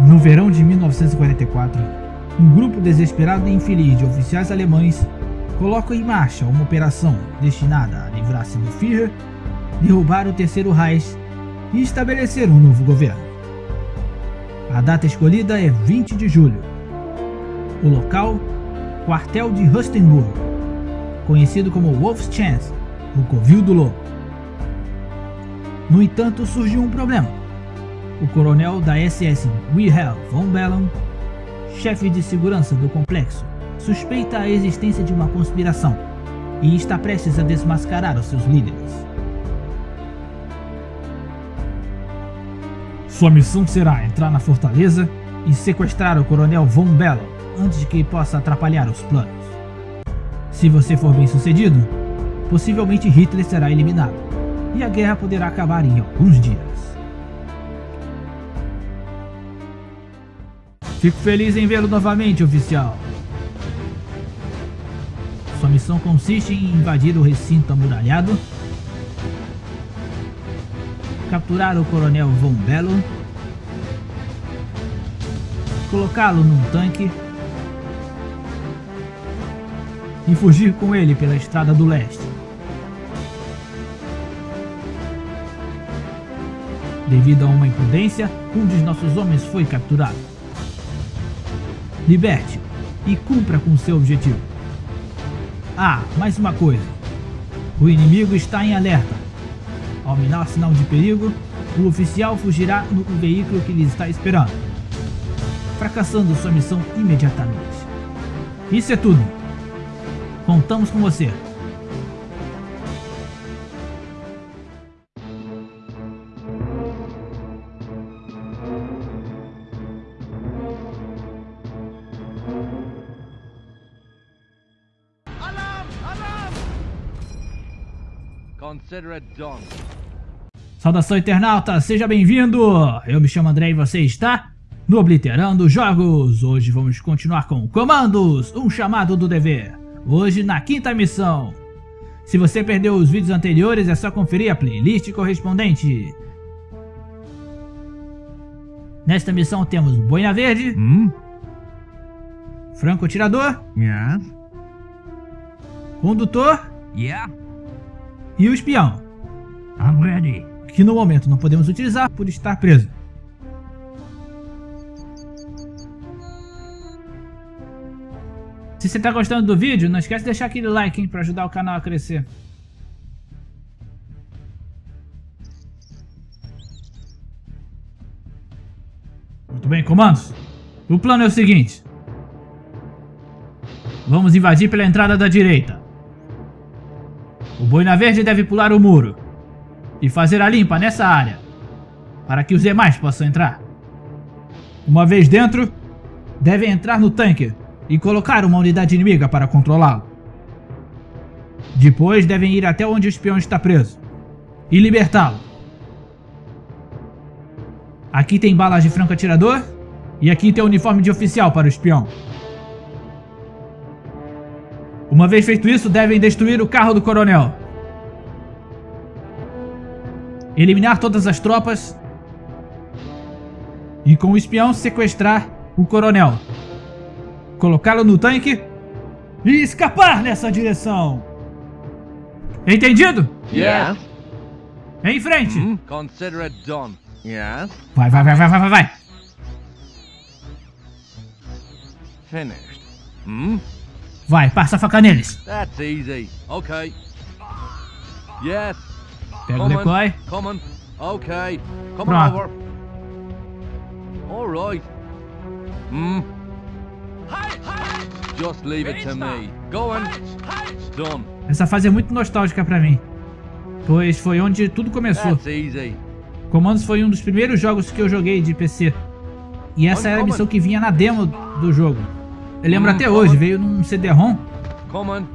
No verão de 1944, um grupo desesperado e infeliz de oficiais alemães coloca em marcha uma operação destinada a livrar-se do Führer, derrubar o Terceiro Reich e estabelecer um novo governo. A data escolhida é 20 de julho. O local, quartel de Rustenburg, conhecido como Wolf's Chance, o Covil do Lobo. No entanto, surgiu um problema. O coronel da SS Wilhelm von Bellon, chefe de segurança do complexo, suspeita a existência de uma conspiração e está prestes a desmascarar os seus líderes. Sua missão será entrar na fortaleza e sequestrar o coronel Von Bellon antes que possa atrapalhar os planos. Se você for bem sucedido, possivelmente Hitler será eliminado e a guerra poderá acabar em alguns dias. Fico feliz em vê-lo novamente, oficial. Sua missão consiste em invadir o recinto amuralhado, capturar o coronel Von Bello, colocá-lo num tanque e fugir com ele pela estrada do leste. Devido a uma imprudência, um dos nossos homens foi capturado. Liberte-o e cumpra com seu objetivo. Ah, mais uma coisa. O inimigo está em alerta. Ao minar sinal de perigo, o oficial fugirá no veículo que lhe está esperando, fracassando sua missão imediatamente. Isso é tudo. Contamos com você. Saudação internauta, seja bem-vindo! Eu me chamo André e você está no Obliterando Jogos. Hoje vamos continuar com Comandos, um chamado do dever. Hoje na quinta missão. Se você perdeu os vídeos anteriores é só conferir a playlist correspondente. Nesta missão temos Boina Verde, Hmm? Franco Atirador, Yes? Condutor Yeah? E o Espião, I'm ready. que no momento não podemos utilizar por estar preso. Se você está gostando do vídeo, não esquece de deixar aquele like hein, para ajudar o canal a crescer. Muito bem, comandos. O plano é o seguinte. Vamos invadir pela entrada da direita. O Boina Verde deve pular o muro e fazer a limpa nessa área, para que os demais possam entrar. Uma vez dentro, devem entrar no tanque e colocar uma unidade inimiga para controlá-lo. Depois devem ir até onde o espião está preso e libertá-lo. Aqui tem balas de franco atirador e aqui tem o uniforme de oficial para o espião. Uma vez feito isso, devem destruir o carro do coronel. Eliminar todas as tropas. E com o espião sequestrar o coronel. Colocá-lo no tanque e escapar nessa direção. Entendido? Yes. Em frente. Hmm? Consider it done. Yes? Vai, vai, vai, vai, vai, vai, vai. Finished. Hmm? Vai, passa a faca neles. That's easy. Okay. Yes. Pega o decoy. Okay. Come Pronto. on over. All right. Hmm. Just leave it to me. Go on. Done. Essa fase é muito nostálgica pra mim. Pois foi onde tudo começou. That's easy. Comandos foi um dos primeiros jogos que eu joguei de PC. E essa era a missão que vinha na demo do jogo. Eu lembro até hoje, veio num CD-ROM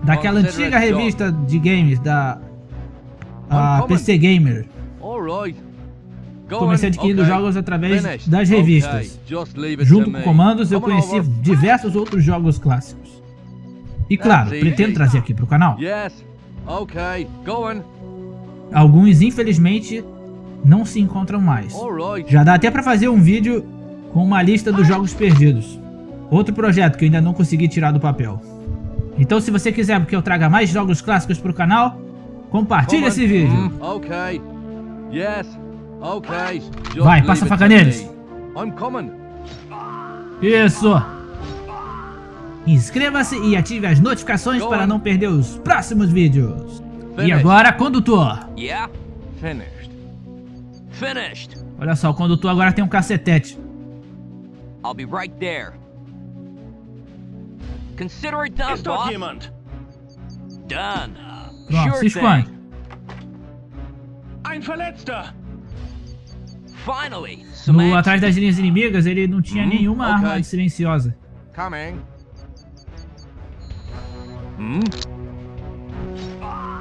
daquela antiga revista de games da a. PC Gamer. Comecei adquirindo jogos através das revistas. Junto to com comandos eu conheci diversos outros jogos clássicos. E claro, pretendo trazer aqui canal. Okay. Go on. Alguns infelizmente não se encontram mais. Já dá até pra fazer um vídeo com uma lista dos jogos perdidos. Outro projeto que eu ainda não consegui tirar do papel. Então se você quiser que eu traga mais jogos clássicos para o canal, compartilhe esse vídeo. Okay. Yes. Okay. Just Vai, passa a faca neles. me. I'm coming. Isso! Inscreva-se e ative as notificações para não perder os próximos vídeos. E agora, condutor. Yeah? Finished. Finished. Olha só, o condutor agora tem um cacetete. I'll be right there. Consider it done, dort boss. jemand? Done. Pronto, sure se thing. Ein Verletzter! Finally, No, atrás das linhas inimigas, ele não tinha Hum, nenhuma ok. arma silenciosa. Coming. Hmm?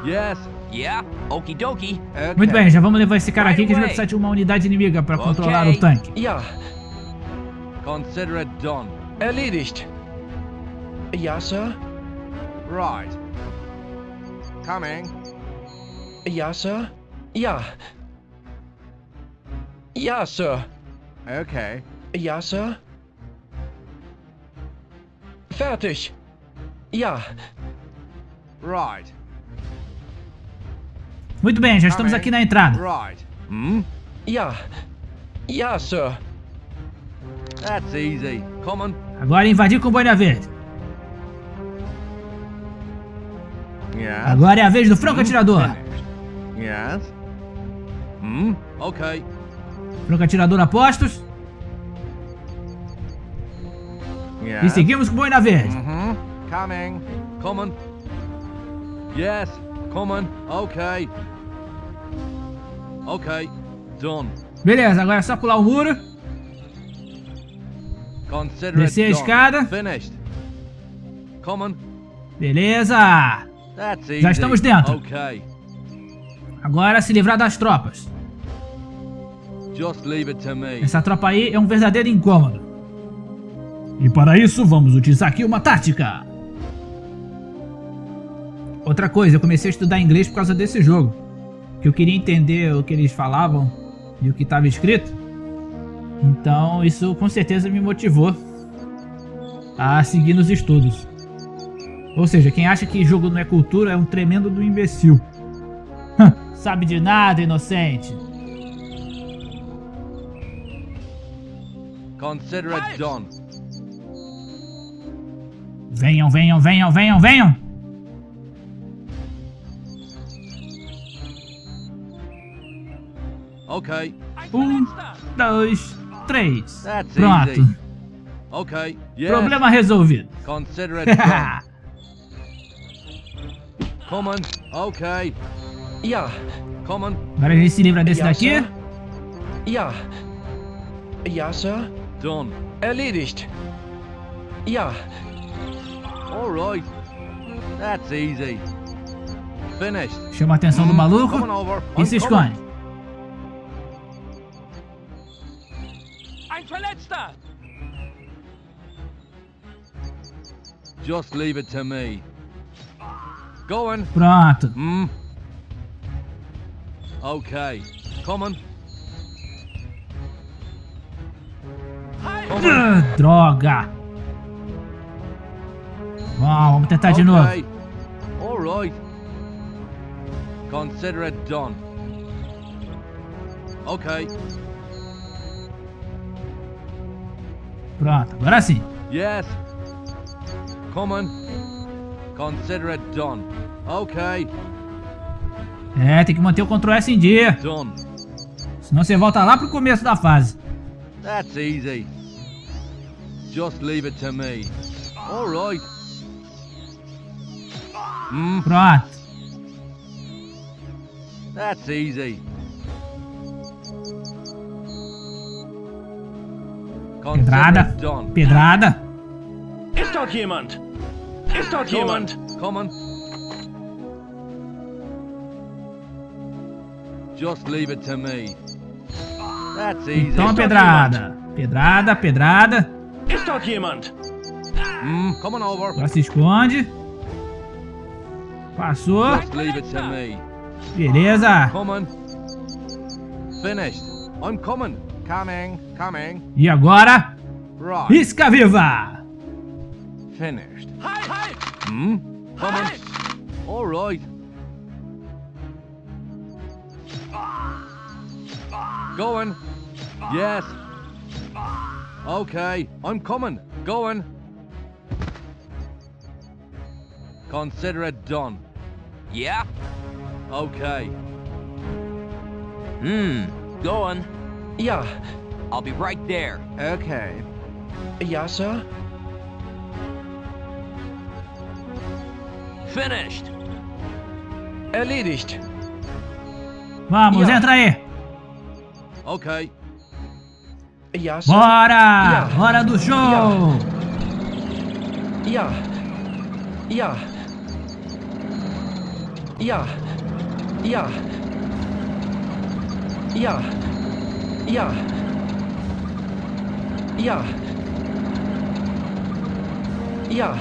Yes. Yeah, okie dokie. Okay. Muito bem, já vamos levar esse cara aqui que a gente vai precisar de uma unidade inimiga para Ok. controlar o tanque. Ja, Consider it done. erledigt. Sir. Right. Coming. Sir. Ja. Ja, Sir. Okay. Ja, Sir. Fertig. Ja, Right. Muito bem, já estamos aqui na entrada. Right. Hmm? ja. Ja, Sir. That's easy. Coming. Agora invadir com boina verde. Agora é a vez do franco atirador. Finished. Yes. Hmm? Okay. Franco atirador a postos. Yes. E seguimos com boina verde. Mm-hmm. Coming. Coming. Yes. Coming. Okay. Okay. Done. Beleza, agora é só pular o muro. Descer a escada. Finished. Coming. Beleza. Já estamos dentro. Agora se livrar das tropas. Just leave it to me. Essa tropa aí é um verdadeiro incômodo. E para isso vamos utilizar aqui uma tática. Outra coisa, eu comecei a estudar inglês por causa desse jogo. Que eu queria entender o que eles falavam e o que estava escrito. Então isso com certeza me motivou a seguir nos estudos. Ou seja, quem acha que jogo não é cultura é um tremendo do imbecil. Sabe de nada, inocente. Consider it done. Venham, venham, venham, venham, venham! Okay. Um, dois, três. That's Pronto. easy. Okay. Yes. Problema resolvido. Consider it done. Coming. Okay. Ja. Agora a gente se livra desse ja. Sir. Ja. Ja, Sir. Done. Erledigt. Ja. All right. That's easy. Finished. Chama a atenção do Hmm, maluco e se esconde. Ein Verletzter. Just leave it to me. Going. Pronto. Okay. Coming. Coming. Ah, droga. Bom, vamos tentar de novo. Okay. All right. Consider it done. Okay. Pronto, agora sim. Yes. Coming. Consider it done. Okay. É, tem que manter o Ctrl S em dia. Done. Senão você volta lá pro começo da fase. That's easy. Just leave it to me. All right. Hmm. Pronto. That's easy. Pedrada. Pedrada. Ist dort jemand? Ist dort jemand? Coming. Just leave it to me. That's easy. Então pedrada. Pedrada, pedrada. Ist dort jemand? Hmm, coming over. Agora se esconde. Passou. Just leave it to me. Beleza. Coming. Finished. I'm coming. Coming, coming. E agora, Right. isca viva! Finished. Halt, halt! Hmm? Coming. Halt! All right. Going. Yes. Okay, I'm coming. Going. Consider it done. Yeah? Okay. Hmm. Going. Yeah. I'll be right there. Okay. ja, Sir. Finished. Erledigt. Vamos, Ja. entra aí! Okay. Ja, Sir. Bora! Ja. Hora do show! Ja. Ja. Ja. Ja. Ja. Ja. Ja. Ja.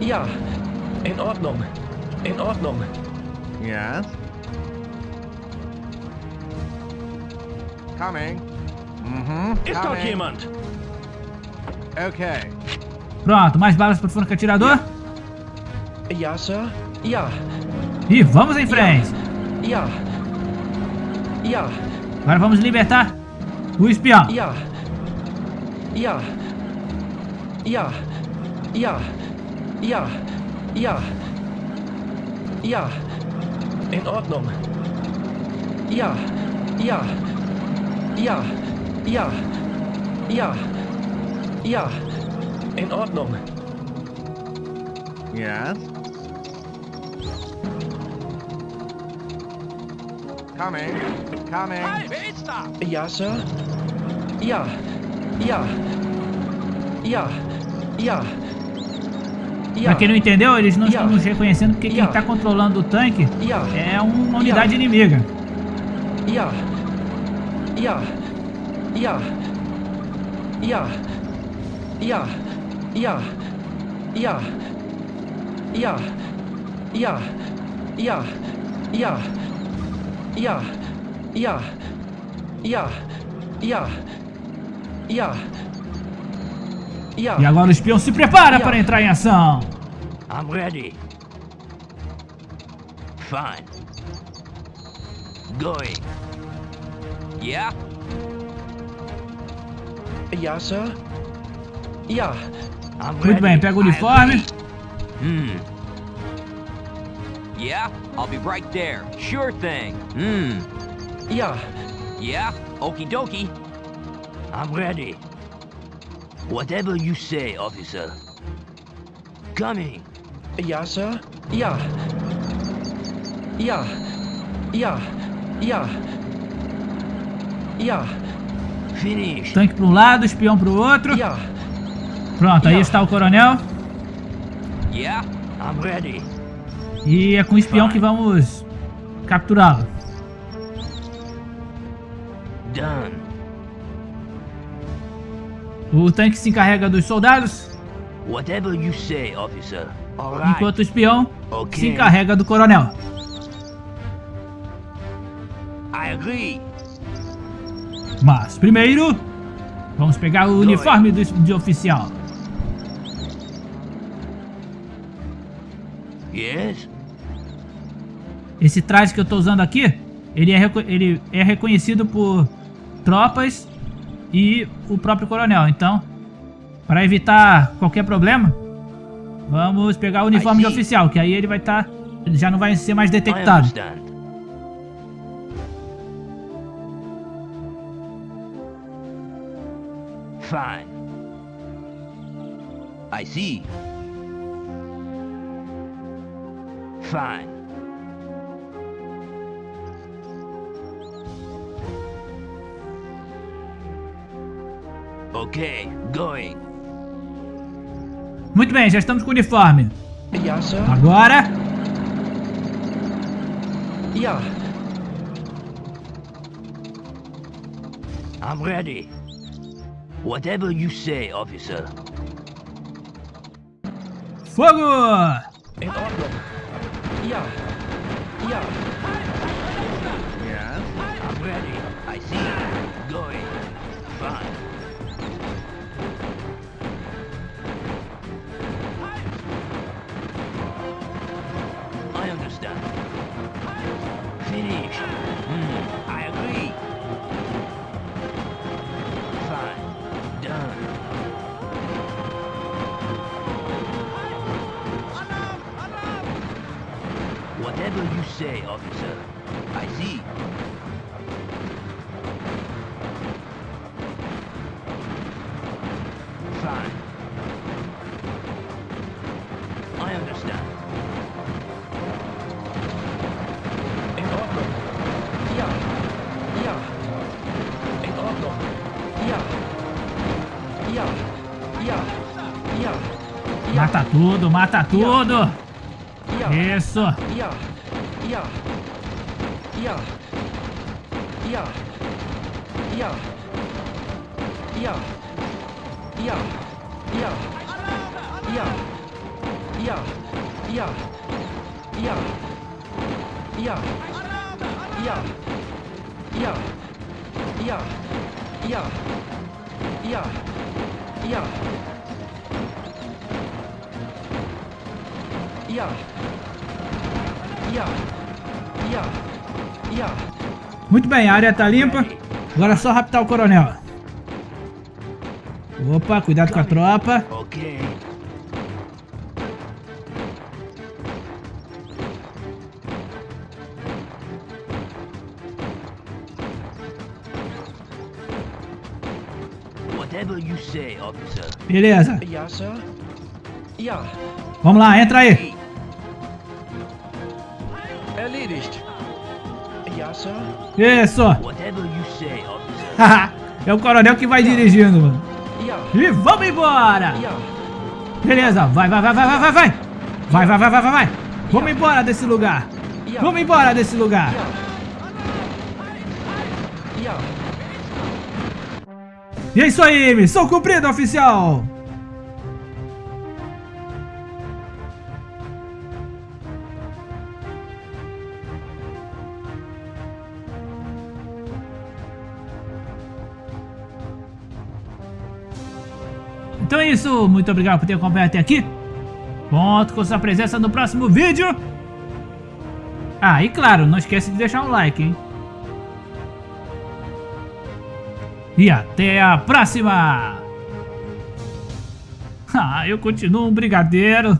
Ja. In Ordnung. In Ordnung. Yes. Coming. Mhm. -huh. Está aqui, jemand? Ok. Pronto, mais balas para o forno atirador? Yeah, sir. Yeah. E vamos em frente. Yeah. Yeah. Agora vamos libertar o espião. Yeah. Yeah. Yeah. Yeah. Yeah. Ja. Ja. In Ordnung. Ja. Ja. Ja. Ja. Ja. Ja. In Ordnung. Yes. Coming. Coming. Halt! Wer ist da? Ja, Sir. Ja. Ja. Ja. Ja. Pra quem não entendeu, eles não estão nos reconhecendo porque quem tá controlando o tanque é uma unidade inimiga. Ja. Ja. Ja. Ja. Ja. Ja. Ja. Ja. Ja. Ja. Ja. Ja. Ja. Ja. Ja. Ja. E agora o espião se prepara para entrar em ação. I'm ready. Fine. Going. Yeah? Ja, Sir. Ja. I'm Muito ready. bem, pega o uniforme. Hmm. Yeah? I'll be right there. Sure thing. Hmm. Ja. Yeah? Okie dokie. I'm ready. Whatever you say, officer. Coming. Ja, Sir. Ja. Ja. Ja. Ja. Ja. Finished. Tanque para um lado, espião para o outro. Ja. Pronto, aí está o coronel. Yeah? I'm ready. E é com o espião que vamos capturá-lo. Done. O tanque se encarrega dos soldados, Whatever you say, officer. Right. enquanto o espião Ok. se encarrega do coronel. I agree. Mas primeiro, vamos pegar o uniforme do, de oficial. Yes? Esse traje que eu tô usando aqui, ele é, ele é reconhecido por tropas e o próprio coronel. Então, para evitar qualquer problema, vamos pegar o uniforme de oficial, que aí ele vai estar, ele já não vai ser mais detectado. Fine. I see. Fine. Okay, going. Muito bem, já estamos com o uniforme. Agora, Ja. I'm ready. Whatever you say, officer. fogo! In Ordnung. Ja. Ja. Yes. I'm ready. I see. Going. Fine. Hmm, I agree. Fine. Done. Whatever you say, officer. Mata tudo, mata tudo. Isso. Ja. Muito bem, a área tá limpa. Agora é só raptar o coronel. Opa, cuidado com a tropa. Okay. Whatever you say, officer. Beleza. Vamos lá, entra aí. Isso. Officer. é o coronel que vai dirigindo, mano. E vamos embora. Beleza, vai, vai, vai, vai, vai, vai, vai. Vai, vai, vai, vai, vai, vai. Vamos embora desse lugar. Vamos embora desse lugar. E é isso aí, missão cumprida, oficial. Então é isso, muito obrigado por ter acompanhado até aqui. Conto com sua presença no próximo vídeo. Ah, e claro, não esquece de deixar um like, hein? E até a próxima! Ah, eu continuo um brigadeiro.